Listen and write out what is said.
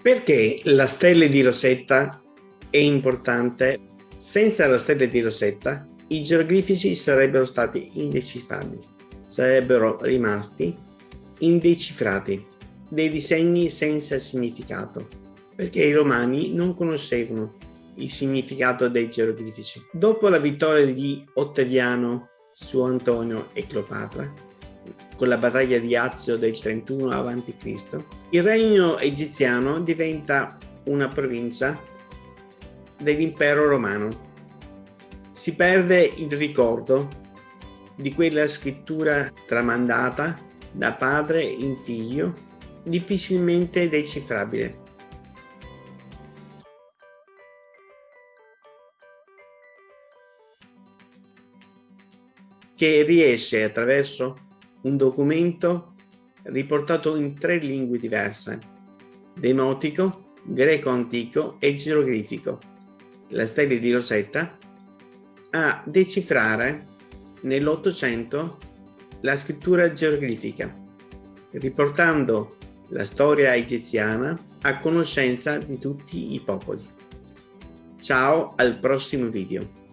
Perché la stella di Rosetta è importante? Senza la stella di Rosetta i geroglifici sarebbero stati indecifrabili, sarebbero rimasti indecifrati, dei disegni senza significato, perché i romani non conoscevano il significato dei geroglifici. Dopo la vittoria di Ottaviano su Antonio e Cleopatra, con la battaglia di Azio del 31 a.C., il regno egiziano diventa una provincia dell'impero romano. Si perde il ricordo di quella scrittura tramandata da padre in figlio, difficilmente decifrabile. che riesce attraverso un documento riportato in tre lingue diverse, demotico, greco antico e geroglifico, la stella di Rosetta, a decifrare nell'Ottocento la scrittura geroglifica, riportando la storia egiziana a conoscenza di tutti i popoli. Ciao al prossimo video.